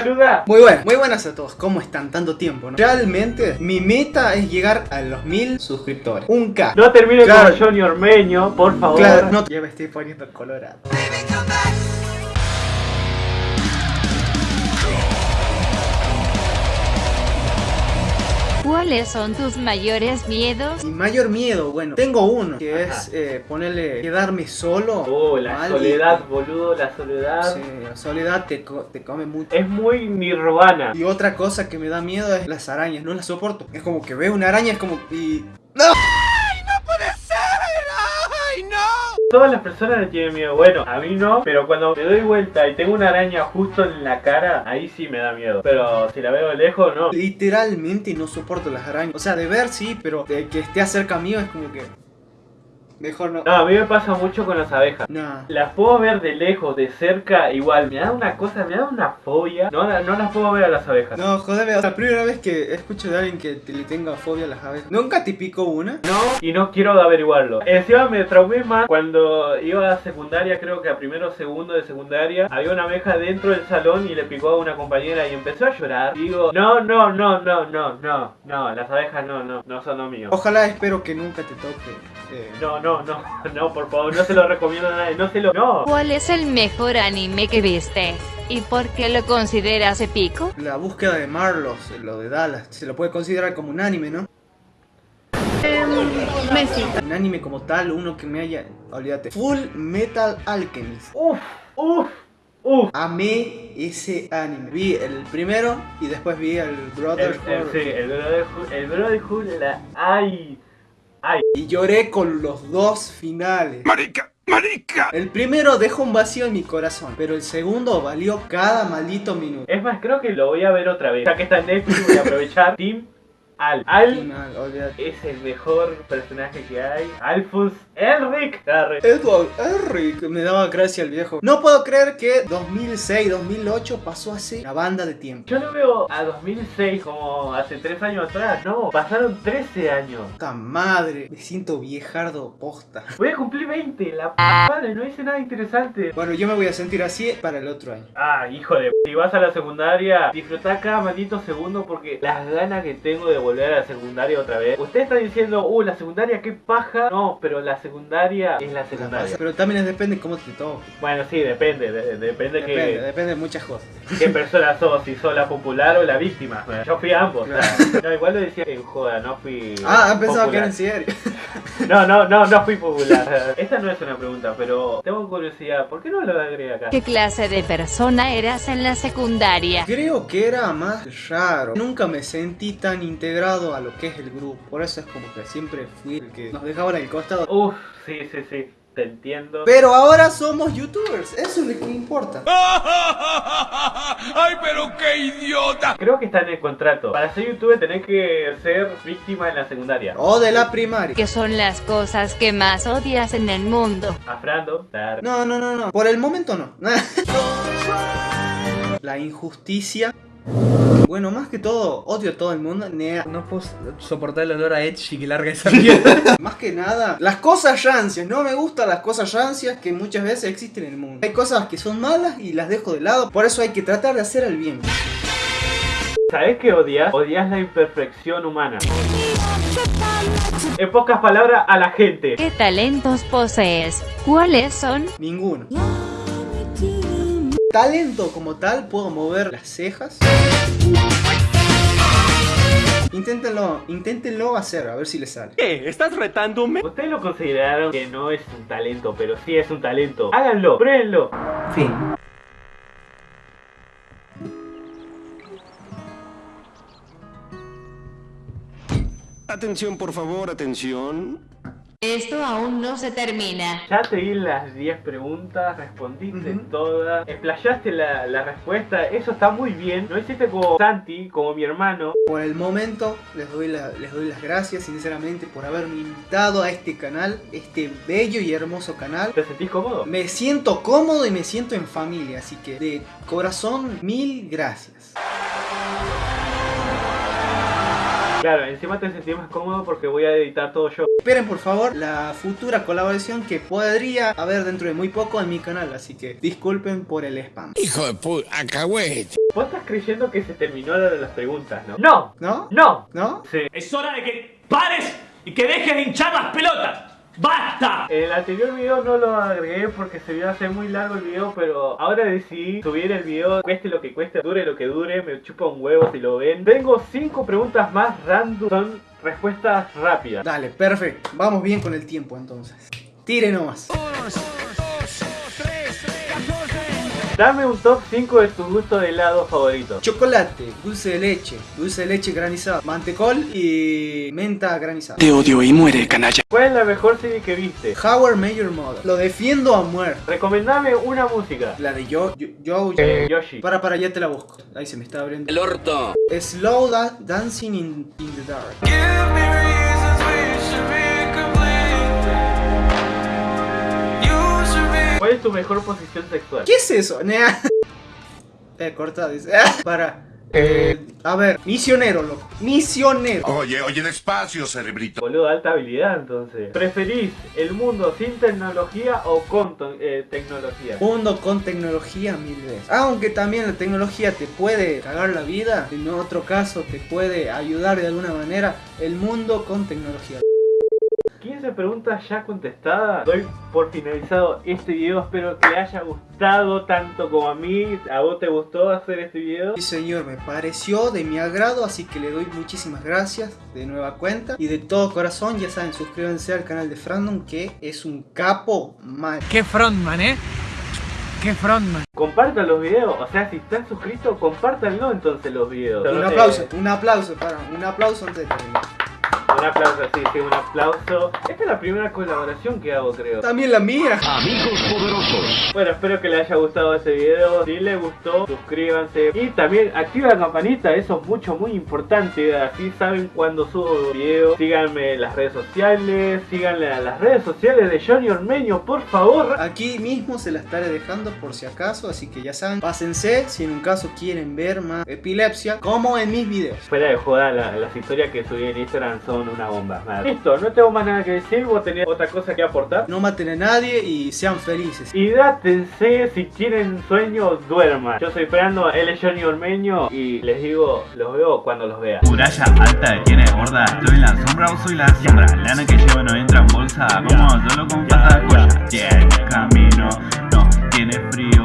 saluda. Muy buenas, muy buenas a todos. ¿Cómo están? Tanto tiempo, ¿no? Realmente, mi meta es llegar a los mil suscriptores. Un K. No termine Claro. como Johnny Ormeño, por favor. Claro, no, ya me estoy poniendo colorado. ¿Cuáles son tus mayores miedos? Mi mayor miedo, bueno, tengo uno, que Ajá. es eh, ponerle, quedarme solo. Oh, la mal, soledad, boludo, la soledad. Sí, la soledad te, co- te come mucho. Es muy nirvana. Y otra cosa que me da miedo es las arañas, no las soporto. Es como que veo una araña, es como... Y... ¡No! Todas las personas le tienen miedo. Bueno, a mí no, pero cuando me doy vuelta y tengo una araña justo en la cara, ahí sí me da miedo. Pero si la veo de lejos, no. Literalmente no soporto las arañas. O sea, de ver sí, pero de que esté cerca mío es como que... Mejor no. No, a mí me pasa mucho con las abejas. Nah. Las puedo ver de lejos, de cerca, igual. Me da una cosa, me da una fobia. No, no las puedo ver a las abejas. No, jodeme, o sea, la primera vez que escucho de alguien que te- le tenga fobia a las abejas. ¿Nunca te picó una? No, y no quiero averiguarlo. Encima me traumé más cuando iba a secundaria, creo que a primero o segundo de secundaria. Había una abeja dentro del salón y le picó a una compañera y empezó a llorar. Y digo, no, no, no, no, no, no, no, las abejas no, no, no son lo mío. Ojalá espero que nunca te toque. eh, No, no, no, no, por favor, no se lo recomiendo a nadie, no se lo... No. ¿Cuál es el mejor anime que viste? ¿Y por qué lo consideras épico? La búsqueda de Marlos, lo de Dallas, se lo puede considerar como un anime, ¿no? Messi. Un anime como tal, uno que me haya... Olvídate. Full Metal Alchemist. Uf, uf, uf. Amé ese anime. Vi el primero y después vi el El, Brotherhood. el, sí, el Brotherhood, el Brotherhood, la... Ay, ay. Y lloré con los dos finales. Marica, marica. El primero dejó un vacío en mi corazón, pero el segundo valió cada maldito minuto. Es más, creo que lo voy a ver otra vez. Ya que está en Netflix, voy a aprovechar. Team Al. Al es el mejor personaje que hay. Alphonse Elric. Arre. Edward Eric, me daba gracia el viejo. No puedo creer que 2006, 2008 pasó así una banda de tiempo. Yo lo veo a 2006 como hace 3 años atrás. No, pasaron 13 años. Puta madre, me siento viejardo posta. Voy a cumplir 20. La p madre, no hice nada interesante. Bueno, yo me voy a sentir así para el otro año. Ah, hijo de p- Si vas a la secundaria, disfrutá cada maldito segundo porque las ganas que tengo de volver a la secundaria otra vez. Usted está diciendo, uh, la secundaria, qué paja. No, pero la secundaria es la secundaria. Pero también es depende cómo te toque. Bueno, sí, depende, de- depende, Depende, que, depende de muchas cosas. qué persona sos, si sos la popular o la víctima. Bueno, yo fui ambos. No, igual lo decía en joda, no fui. Ah, pensaba que era en serio. No, no, no, no fui popular. Esta no es una pregunta, pero tengo curiosidad. ¿Por qué no lo agregué acá? ¿Qué clase de persona eras en la secundaria? Creo que era más raro. Nunca me sentí tan integrado a lo que es el grupo. Por eso es como que siempre fui el que nos dejaban al costado. Uf, sí, sí, sí, te entiendo. Pero ahora somos youtubers, eso es lo que importa. Ay, pero qué idiota. Creo que está en el contrato. Para ser youtuber tenés que ser víctima en la secundaria. O de la primaria. ¿Qué son las cosas que más odias en el mundo? Afrando, dar. No, no, no, no. Por el momento no. La injusticia. Bueno, más que todo, odio a todo el mundo. Nea. No puedo soportar el olor a Edgy que larga esa mierda. Más que nada, las cosas rancias. No me gustan las cosas rancias que muchas veces existen en el mundo. Hay cosas que son malas y las dejo de lado. Por eso hay que tratar de hacer el bien. ¿Sabes qué odias? Odias la imperfección humana. En pocas palabras, a la gente. ¿Qué talentos posees? ¿Cuáles son? Ninguno. Talento como tal, puedo mover las cejas. Inténtenlo, inténtenlo hacer, a ver si les sale. ¿Qué? ¿Estás retándome? Ustedes lo consideraron que no es un talento, pero sí es un talento. Háganlo, pruébenlo. Fin. Atención, por favor, atención. Esto aún no se termina. Ya te di las 10 preguntas, respondiste todas, explayaste la, la respuesta, eso está muy bien. No hiciste como Santi, como mi hermano. Por el momento, les doy, la- les doy las gracias sinceramente por haberme invitado a este canal, este bello y hermoso canal. ¿Te sentís cómodo? Me siento cómodo y me siento en familia, así que de corazón, mil gracias. Claro, encima te sentís más cómodo porque voy a editar todo yo. Esperen por favor la futura colaboración que podría haber dentro de muy poco en mi canal, así que disculpen por el spam. Hijo de puta, acagüete. Vos estás creyendo que se terminó la de las preguntas, ¿no? ¡No! ¿No? ¡No! ¿No? Sí. Es hora de que pares y que dejes de hinchar las pelotas. ¡Basta! El anterior video no lo agregué porque se iba a hacer muy largo el video, pero ahora decidí subir el video, cueste lo que cueste, dure lo que dure, me chupa un huevo si lo ven. Tengo cinco preguntas más random, son respuestas rápidas. Dale, perfecto. Vamos bien con el tiempo entonces. Tire nomás. Dame un top 5 de tu gusto de helado favorito. Chocolate, dulce de leche, dulce de leche granizado, mantecol y menta granizada. Te odio y muere, canalla. ¿Cuál es la mejor serie que viste? Howard Major Mother. Lo defiendo a muerte. Recomendame una música. La de Yo, Yo, Yo- Eh, Yoshi. Para, para, ya te la busco. Ahí se me está abriendo. El orto. Slow da- Dancing in, in the Dark. ¿Cuál es tu mejor posición sexual? ¿Qué es eso? Eh, corta, dice. Para. Eh, a ver, misionero, loco. Misionero. Oye, oye, despacio, cerebrito. Boludo, alta habilidad entonces. ¿Preferís el mundo sin tecnología o con eh, tecnología? Mundo con tecnología mil veces. Aunque también la tecnología te puede cagar la vida, en otro caso te puede ayudar de alguna manera. El mundo con tecnología. 15 preguntas ya contestadas. Doy por finalizado este video. Espero que haya gustado tanto como a mí. ¿A vos te gustó hacer este video? Sí señor, me pareció de mi agrado, así que le doy muchísimas gracias de nueva cuenta. Y de todo corazón, ya saben, suscríbanse al canal de Frandom que es un capo mal. Qué frontman, ¿eh? Qué frontman. Compartan los videos. O sea, si están suscritos, compártanlo entonces los videos. Un Eh, aplauso, un aplauso, para, un aplauso antes de terminar. Un aplauso, sí, sí, un aplauso. Esta es la primera colaboración que hago, creo. También la mía. Bueno, espero que les haya gustado este video. Si les gustó, suscríbanse. Y también activa la campanita, eso es mucho, muy importante. Así saben cuando subo videos. Síganme en las redes sociales. Síganle a las redes sociales de Johnny Ormeño, por favor. Aquí mismo se la estaré dejando por si acaso, así que ya saben, pásense si en un caso quieren ver más epilepsia, como en mis videos. Fuera de joda, la- las historias que subí en Instagram son una bomba. Nada. Listo, no tengo más nada que decir. Vos tenés otra cosa que aportar. No maten a nadie y sean felices. Hidrátense, si tienen sueño, duerman. Yo soy Fernando, él es Johnny Ormeño y les digo, los veo cuando los vea. Muralla alta tiene gorda, estoy en la sombra o soy la sombra. Lana que llevo no entra en bolsa, como solo con pata de. Tiene camino, no tiene frío.